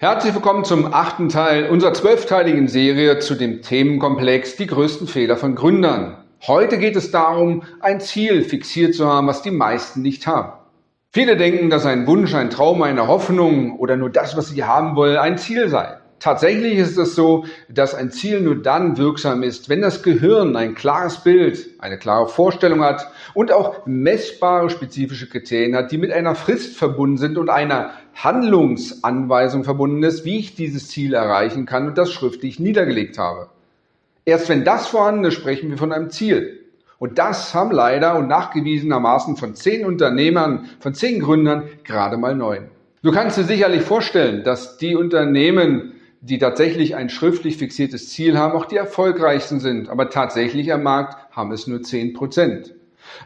Herzlich willkommen zum achten Teil unserer zwölfteiligen Serie zu dem Themenkomplex Die größten Fehler von Gründern. Heute geht es darum, ein Ziel fixiert zu haben, was die meisten nicht haben. Viele denken, dass ein Wunsch, ein Traum, eine Hoffnung oder nur das, was sie haben wollen, ein Ziel sei. Tatsächlich ist es so, dass ein Ziel nur dann wirksam ist, wenn das Gehirn ein klares Bild, eine klare Vorstellung hat und auch messbare spezifische Kriterien hat, die mit einer Frist verbunden sind und einer Handlungsanweisung verbunden ist, wie ich dieses Ziel erreichen kann und das schriftlich niedergelegt habe. Erst wenn das vorhanden ist, sprechen wir von einem Ziel. Und das haben leider und nachgewiesenermaßen von zehn Unternehmern, von zehn Gründern gerade mal neun. Du kannst dir sicherlich vorstellen, dass die Unternehmen, die tatsächlich ein schriftlich fixiertes Ziel haben, auch die erfolgreichsten sind. Aber tatsächlich am Markt haben es nur 10 Prozent.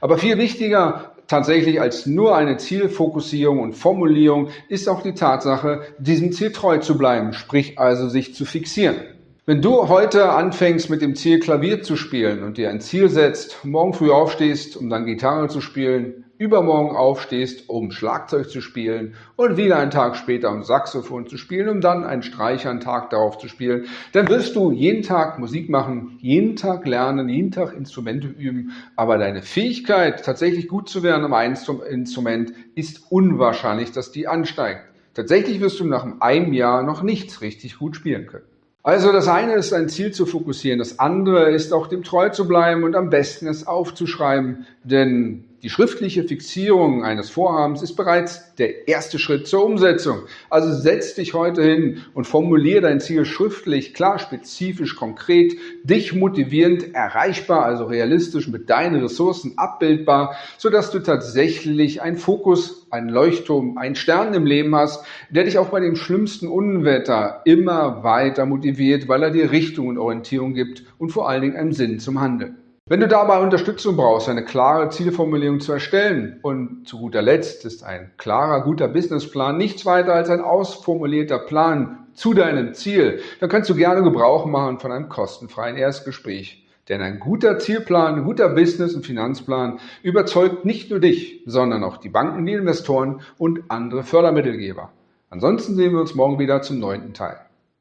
Aber viel wichtiger tatsächlich als nur eine Zielfokussierung und Formulierung ist auch die Tatsache, diesem Ziel treu zu bleiben, sprich also sich zu fixieren. Wenn du heute anfängst mit dem Ziel Klavier zu spielen und dir ein Ziel setzt, morgen früh aufstehst, um dann Gitarre zu spielen, übermorgen aufstehst, um Schlagzeug zu spielen und wieder einen Tag später um Saxophon zu spielen, um dann einen Streicher einen Tag darauf zu spielen, dann wirst du jeden Tag Musik machen, jeden Tag lernen, jeden Tag Instrumente üben, aber deine Fähigkeit, tatsächlich gut zu werden am Instrument, ist unwahrscheinlich, dass die ansteigt. Tatsächlich wirst du nach einem Jahr noch nichts richtig gut spielen können. Also das eine ist ein Ziel zu fokussieren, das andere ist auch dem treu zu bleiben und am besten es aufzuschreiben, denn die schriftliche Fixierung eines Vorhabens ist bereits der erste Schritt zur Umsetzung. Also setz dich heute hin und formuliere dein Ziel schriftlich, klar, spezifisch, konkret, dich motivierend, erreichbar, also realistisch mit deinen Ressourcen abbildbar, sodass du tatsächlich einen Fokus, einen Leuchtturm, einen Stern im Leben hast, der dich auch bei dem schlimmsten Unwetter immer weiter motiviert, weil er dir Richtung und Orientierung gibt und vor allen Dingen einen Sinn zum Handeln. Wenn du dabei Unterstützung brauchst, eine klare Zielformulierung zu erstellen und zu guter Letzt ist ein klarer, guter Businessplan nichts weiter als ein ausformulierter Plan zu deinem Ziel, dann kannst du gerne Gebrauch machen von einem kostenfreien Erstgespräch. Denn ein guter Zielplan, ein guter Business- und Finanzplan überzeugt nicht nur dich, sondern auch die Banken, die Investoren und andere Fördermittelgeber. Ansonsten sehen wir uns morgen wieder zum neunten Teil.